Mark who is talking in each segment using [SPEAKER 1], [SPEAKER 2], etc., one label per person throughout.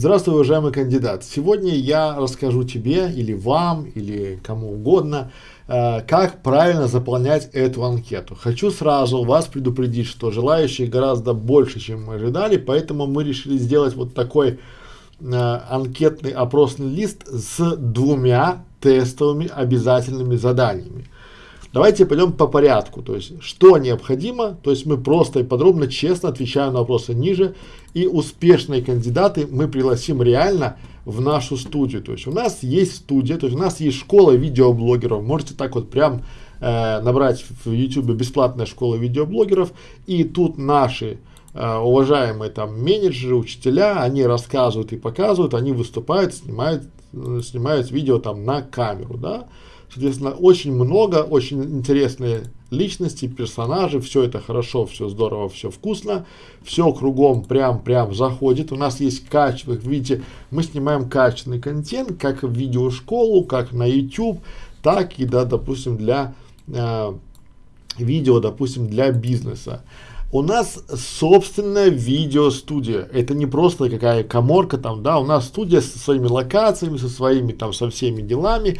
[SPEAKER 1] Здравствуй, уважаемый кандидат. Сегодня я расскажу тебе или вам, или кому угодно, э, как правильно заполнять эту анкету. Хочу сразу вас предупредить, что желающих гораздо больше, чем мы ожидали, поэтому мы решили сделать вот такой э, анкетный опросный лист с двумя тестовыми обязательными заданиями. Давайте пойдем по порядку, то есть что необходимо, то есть мы просто и подробно, честно отвечаем на вопросы ниже, и успешные кандидаты мы пригласим реально в нашу студию. То есть у нас есть студия, то есть у нас есть школа видеоблогеров, можете так вот прям э, набрать в YouTube бесплатная школа видеоблогеров, и тут наши э, уважаемые там менеджеры, учителя, они рассказывают и показывают, они выступают, снимают, э, снимают видео там на камеру, да, Соответственно, очень много, очень интересные личности, персонажи, все это хорошо, все здорово, все вкусно, все кругом прям-прям заходит. У нас есть качество, видите, мы снимаем качественный контент, как в видеошколу, как на YouTube, так и, да, допустим, для э, видео, допустим, для бизнеса. У нас собственная видеостудия. Это не просто какая коморка там, да, у нас студия со своими локациями, со своими там, со всеми делами.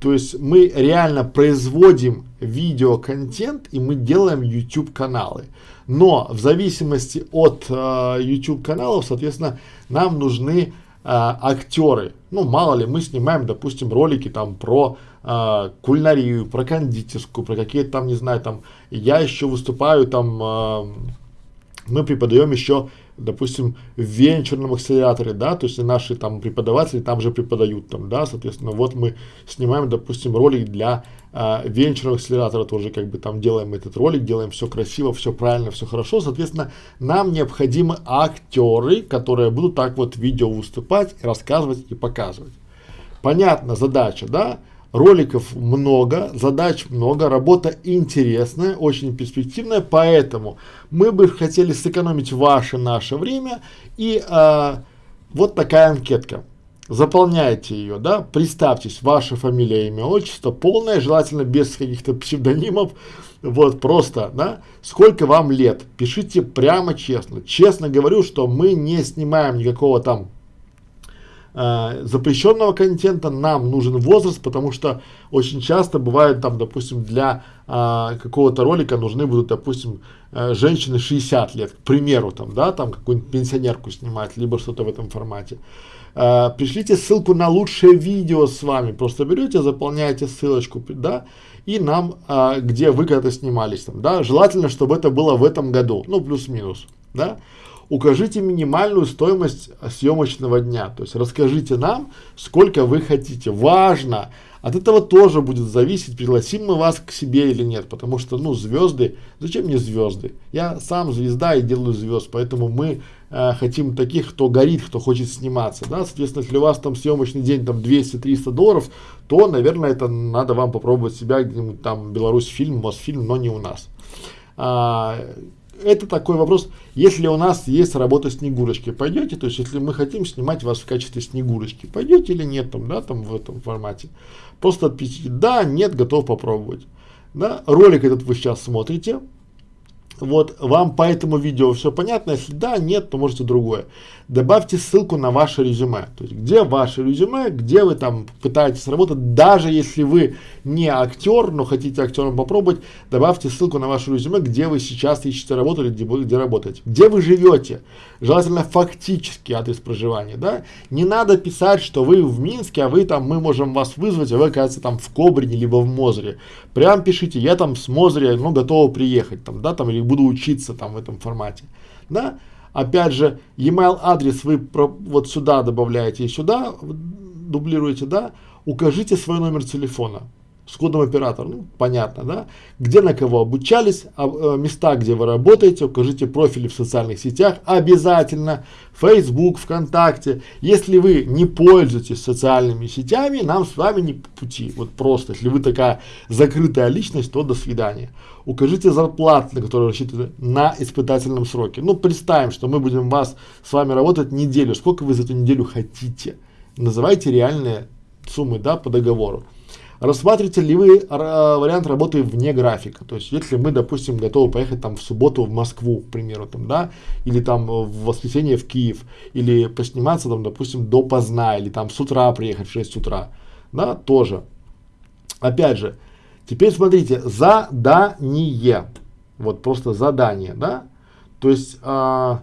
[SPEAKER 1] То есть мы реально производим видеоконтент и мы делаем YouTube каналы. Но в зависимости от э, YouTube каналов, соответственно, нам нужны э, актеры. Ну, мало ли, мы снимаем, допустим, ролики там про э, кулинарию, про кондитерскую, про какие-то там, не знаю, там, я еще выступаю там, э, мы преподаем еще допустим, в венчурном акселераторе, да, то есть наши там преподаватели там же преподают там, да, соответственно, вот мы снимаем, допустим, ролик для а, венчурного акселератора, тоже как бы там делаем этот ролик, делаем все красиво, все правильно, все хорошо, соответственно, нам необходимы актеры, которые будут так вот видео выступать, рассказывать и показывать. Понятна задача, да? Роликов много, задач много, работа интересная, очень перспективная, поэтому мы бы хотели сэкономить ваше, наше время и а, вот такая анкетка. Заполняйте ее, да, представьтесь, ваша фамилия, имя, отчество, полное, желательно без каких-то псевдонимов, вот просто, да, сколько вам лет, пишите прямо честно. Честно говорю, что мы не снимаем никакого там э, запрещенного контента, нам нужен возраст, потому что очень часто бывает там, допустим, для э, какого-то ролика нужны будут, допустим, э, женщины 60 лет, к примеру, там, да, там какую-нибудь пенсионерку снимать, либо что-то в этом формате. Э, пришлите ссылку на лучшее видео с вами, просто берете, заполняете ссылочку, да, и нам, э, где вы когда-то снимались, там, да, желательно, чтобы это было в этом году, ну, плюс-минус, да укажите минимальную стоимость съемочного дня. То есть расскажите нам, сколько вы хотите. Важно. От этого тоже будет зависеть, пригласим мы вас к себе или нет, потому что, ну, звезды, зачем мне звезды? Я сам звезда и делаю звезд, поэтому мы э, хотим таких, кто горит, кто хочет сниматься, да, соответственно, если у вас там съемочный день там 200-300 долларов, то, наверное, это надо вам попробовать себя где-нибудь там Беларусь фильм, Мосфильм, но не у нас. А, это такой вопрос, если у нас есть работа Снегурочки, пойдете, то есть если мы хотим снимать вас в качестве Снегурочки, пойдете или нет там, да, там в этом формате. Просто отпишите, да, нет, готов попробовать. Да, ролик этот вы сейчас смотрите, вот, вам по этому видео все понятно? Если да, нет, то можете другое. Добавьте ссылку на ваше резюме. То есть, где ваше резюме, где вы там пытаетесь работать, даже если вы не актер, но хотите актером попробовать, добавьте ссылку на ваше резюме, где вы сейчас ищете работу или где, где работаете. Где вы живете. Желательно фактический адрес проживания, да. Не надо писать, что вы в Минске, а вы там, мы можем вас вызвать, а вы, кажется, там в Кобрине, либо в Мозыре. Прям пишите, я там с Мозыря, ну, готова приехать, там, да, там, или буду учиться там в этом формате, да. Опять же, e-mail адрес вы про, вот сюда добавляете и сюда дублируете, да. Укажите свой номер телефона с кодом оператора, ну, понятно, да, где на кого обучались, а, а, места, где вы работаете, укажите профили в социальных сетях, обязательно, Facebook, ВКонтакте, если вы не пользуетесь социальными сетями, нам с вами не по пути, вот просто, если вы такая закрытая личность, то до свидания. Укажите зарплату, на которую рассчитываете на испытательном сроке, ну, представим, что мы будем вас, с вами работать неделю, сколько вы за эту неделю хотите, называйте реальные суммы, да, по договору. Рассматриваете ли вы вариант работы вне графика? То есть, если мы, допустим, готовы поехать там в субботу в Москву, к примеру, там, да, или там в воскресенье в Киев, или посниматься там, допустим, до поздна, или там с утра приехать в 6 утра, да, тоже. Опять же, теперь смотрите, задание, вот просто задание, да, то есть, а,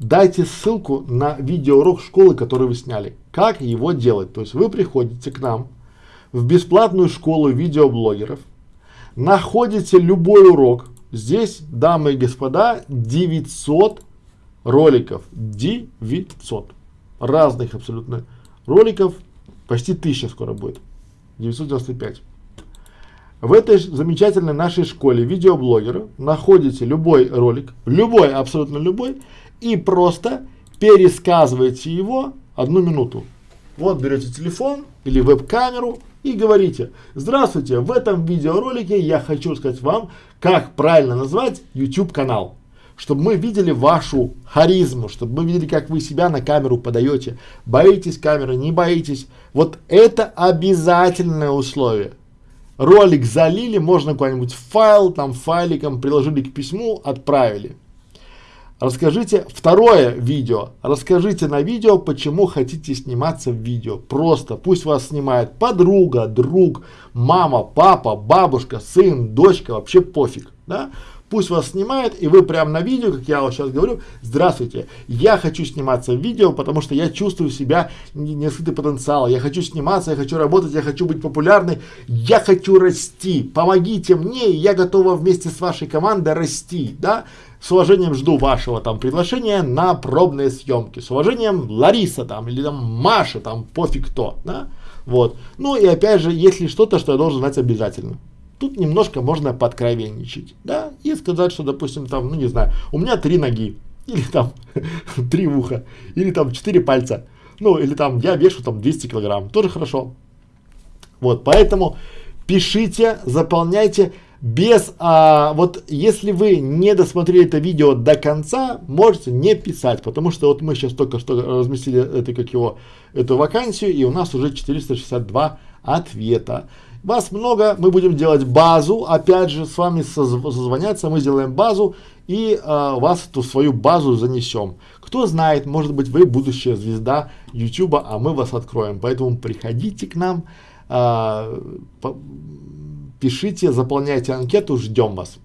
[SPEAKER 1] дайте ссылку на видеоурок школы, который вы сняли. Как его делать? То есть вы приходите к нам в бесплатную школу видеоблогеров, находите любой урок. Здесь, дамы и господа, 900 роликов. 900. Разных абсолютно роликов. Почти 1000 скоро будет. 995. В этой замечательной нашей школе видеоблогера находите любой ролик, любой, абсолютно любой, и просто пересказываете его одну минуту. Вот берете телефон или веб-камеру и говорите, здравствуйте, в этом видеоролике я хочу сказать вам, как правильно назвать YouTube канал. Чтобы мы видели вашу харизму, чтобы мы видели, как вы себя на камеру подаете. Боитесь камеры, не боитесь. Вот это обязательное условие. Ролик залили, можно куда-нибудь файл, там файликом приложили к письму, отправили. Расскажите второе видео. Расскажите на видео, почему хотите сниматься в видео. Просто пусть вас снимает подруга, друг, мама, папа, бабушка, сын, дочка, вообще пофиг. Да? Пусть вас снимает, и вы прямо на видео, как я вот сейчас говорю, здравствуйте, я хочу сниматься в видео, потому что я чувствую себя нескрытый потенциал, я хочу сниматься, я хочу работать, я хочу быть популярной, я хочу расти, помогите мне, я готова вместе с вашей командой расти, да, с уважением жду вашего там приглашения на пробные съемки. С уважением Лариса там или там Маша там пофиг кто, да? Вот. Ну и опять же, если что-то, что я должен знать обязательно. Тут немножко можно подкровенничать, да, и сказать, что, допустим, там, ну не знаю, у меня три ноги, или там три уха, или там четыре пальца, ну или там я вешу там 200 килограмм, тоже хорошо. Вот, поэтому пишите, заполняйте, без, а, вот если вы не досмотрели это видео до конца, можете не писать, потому что вот мы сейчас только что разместили это, как его, эту вакансию, и у нас уже 462 ответа. Вас много, мы будем делать базу, опять же, с вами созвоняться, мы сделаем базу, и а, вас эту свою базу занесем. Кто знает, может быть, вы будущая звезда YouTube, а мы вас откроем. Поэтому приходите к нам, пишите, заполняйте анкету, ждем вас.